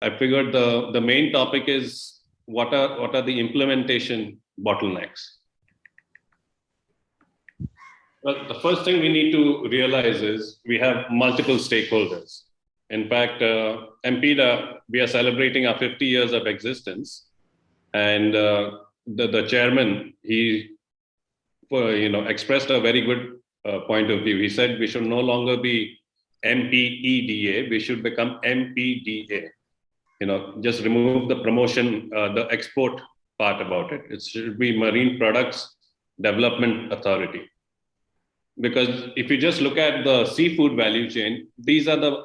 I figured the, the main topic is what are, what are the implementation bottlenecks? Well, the first thing we need to realize is we have multiple stakeholders. In fact, uh, MPEDA, we are celebrating our 50 years of existence. And uh, the, the chairman, he uh, you know, expressed a very good uh, point of view. He said we should no longer be MPEDA, we should become MPDA. You know, just remove the promotion, uh, the export part about it. It should be Marine Products Development Authority. Because if you just look at the seafood value chain, these are the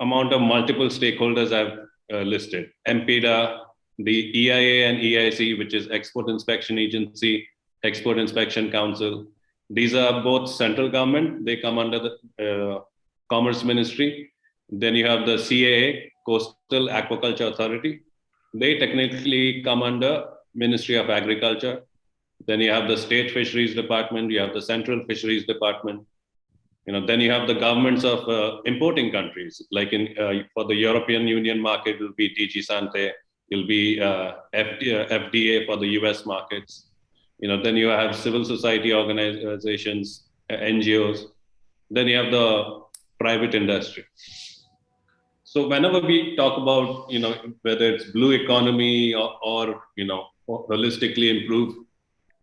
amount of multiple stakeholders I've uh, listed. MPEDA, the EIA and EIC, which is Export Inspection Agency, Export Inspection Council. These are both central government. They come under the uh, Commerce Ministry. Then you have the CAA, Coastal Aquaculture Authority. They technically come under Ministry of Agriculture. Then you have the State Fisheries Department. You have the Central Fisheries Department. You know, then you have the governments of uh, importing countries, like in uh, for the European Union market, will be DG Sante, it will be uh, FDA, FDA for the US markets you know, then you have civil society organizations, uh, NGOs, then you have the private industry. So whenever we talk about, you know, whether it's blue economy or, or you know, holistically improve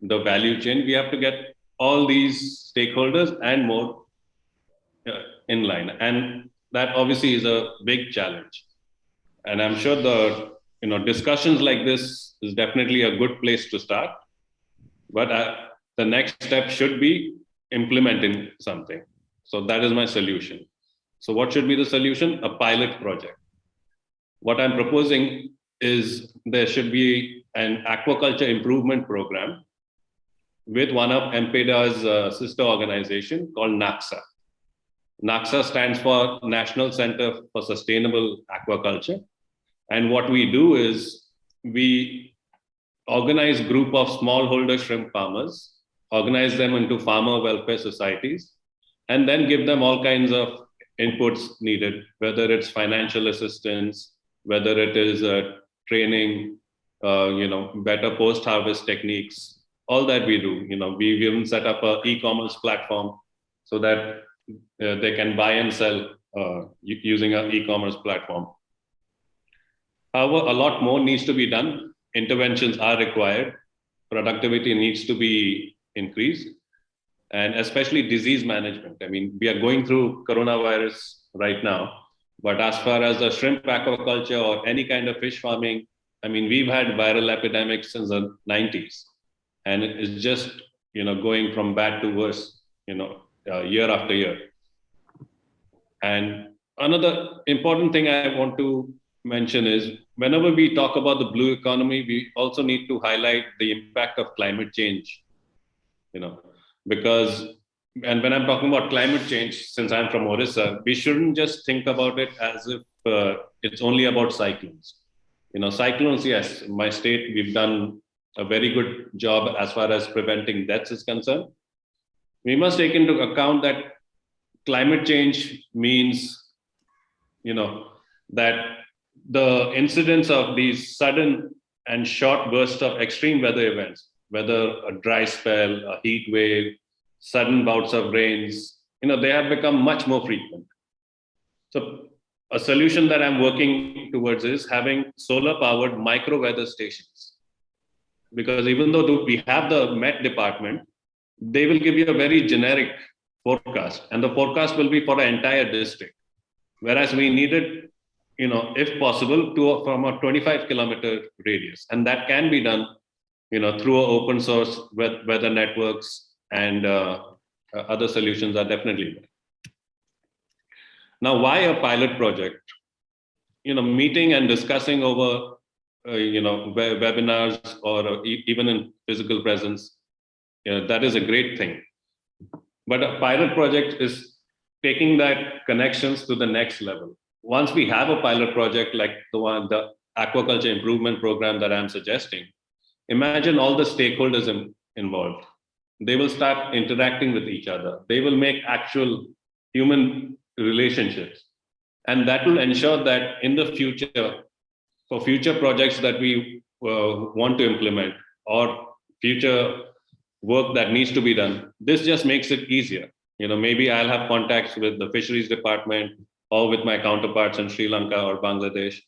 the value chain, we have to get all these stakeholders and more uh, in line. And that obviously is a big challenge. And I'm sure the, you know, discussions like this is definitely a good place to start but uh, the next step should be implementing something. So that is my solution. So what should be the solution? A pilot project. What I'm proposing is there should be an aquaculture improvement program with one of MPEDA's uh, sister organization called NACSA. NACSA stands for National Center for Sustainable Aquaculture. And what we do is we organize group of smallholder shrimp farmers, organize them into farmer welfare societies, and then give them all kinds of inputs needed, whether it's financial assistance, whether it is uh, training, uh, you know, better post-harvest techniques, all that we do. You know, we've even set up a e-commerce platform so that uh, they can buy and sell uh, using an e-commerce platform. However, a lot more needs to be done interventions are required. Productivity needs to be increased, and especially disease management. I mean, we are going through coronavirus right now, but as far as the shrimp aquaculture or any kind of fish farming, I mean, we've had viral epidemics since the 90s, and it's just you know going from bad to worse, you know, uh, year after year. And another important thing I want to mention is whenever we talk about the blue economy, we also need to highlight the impact of climate change. You know, because and when I'm talking about climate change, since I'm from Orissa, we shouldn't just think about it as if uh, it's only about cyclones. You know, cyclones, yes, my state, we've done a very good job as far as preventing deaths is concerned. We must take into account that climate change means, you know, that the incidence of these sudden and short bursts of extreme weather events, whether a dry spell, a heat wave, sudden bouts of rains, you know, they have become much more frequent. So a solution that I'm working towards is having solar powered micro weather stations. Because even though we have the Met department, they will give you a very generic forecast and the forecast will be for an entire district. Whereas we needed you know, if possible, to from a 25 kilometer radius, and that can be done, you know, through open source weather networks and uh, uh, other solutions are definitely there. Now, why a pilot project? You know, meeting and discussing over, uh, you know, webinars or uh, even in physical presence, you know, that is a great thing. But a pilot project is taking that connections to the next level once we have a pilot project like the one, the aquaculture improvement program that I'm suggesting, imagine all the stakeholders in, involved. They will start interacting with each other. They will make actual human relationships. And that will ensure that in the future, for future projects that we uh, want to implement or future work that needs to be done, this just makes it easier. You know, maybe I'll have contacts with the fisheries department or with my counterparts in Sri Lanka or Bangladesh.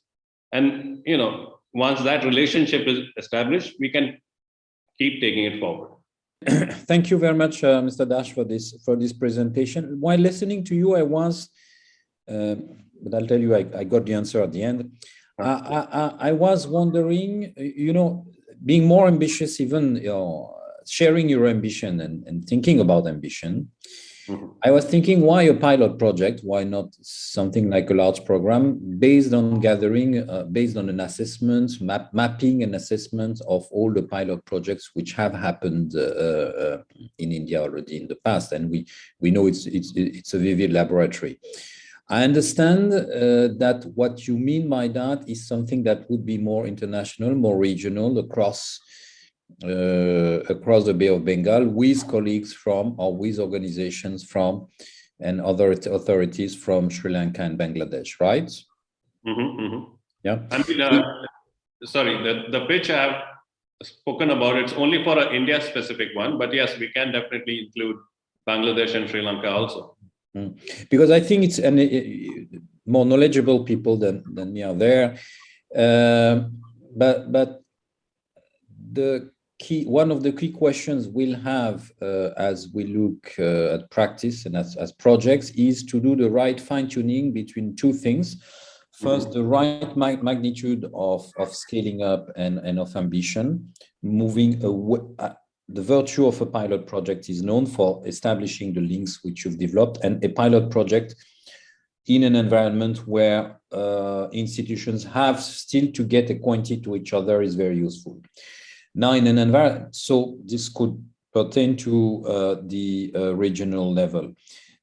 And, you know, once that relationship is established, we can keep taking it forward. Thank you very much, uh, Mr. Dash, for this for this presentation. While listening to you, I was, uh, but I'll tell you, I, I got the answer at the end. I, I, I was wondering, you know, being more ambitious, even you know, sharing your ambition and, and thinking about ambition. I was thinking, why a pilot project? Why not something like a large program based on gathering, uh, based on an assessment, map, mapping and assessment of all the pilot projects which have happened uh, uh, in India already in the past, and we we know it's it's it's a vivid laboratory. I understand uh, that what you mean by that is something that would be more international, more regional across across the Bay of Bengal with colleagues from or with organizations from and other authorities from Sri Lanka and Bangladesh, right? Mhm, mhm. Yeah. I mean, uh, sorry, the, the pitch I have spoken about, it's only for an India specific one, but yes, we can definitely include Bangladesh and Sri Lanka also. because I think it's and uh, more knowledgeable people than than me are there. Um, but but the key one of the key questions we'll have uh, as we look uh, at practice and as, as projects is to do the right fine tuning between two things. First, the right ma magnitude of, of scaling up and, and of ambition, moving away, uh, the virtue of a pilot project is known for establishing the links which you've developed and a pilot project in an environment where uh, institutions have still to get acquainted to each other is very useful. Now in an environment, so this could pertain to uh, the uh, regional level.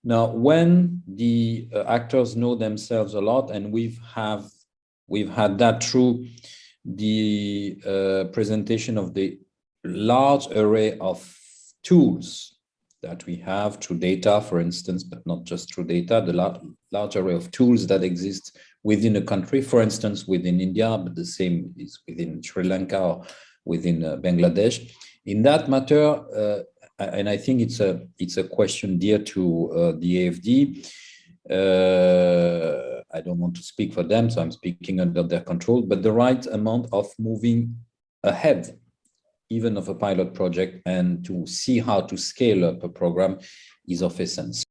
Now, when the uh, actors know themselves a lot, and we've have we've had that through the uh, presentation of the large array of tools that we have through data, for instance, but not just through data, the lar large array of tools that exist within a country, for instance, within India, but the same is within Sri Lanka or within uh, Bangladesh. In that matter, uh, and I think it's a it's a question dear to uh, the AFD. I don't want to speak for them, so I'm speaking under their control, but the right amount of moving ahead even of a pilot project and to see how to scale up a program is of essence.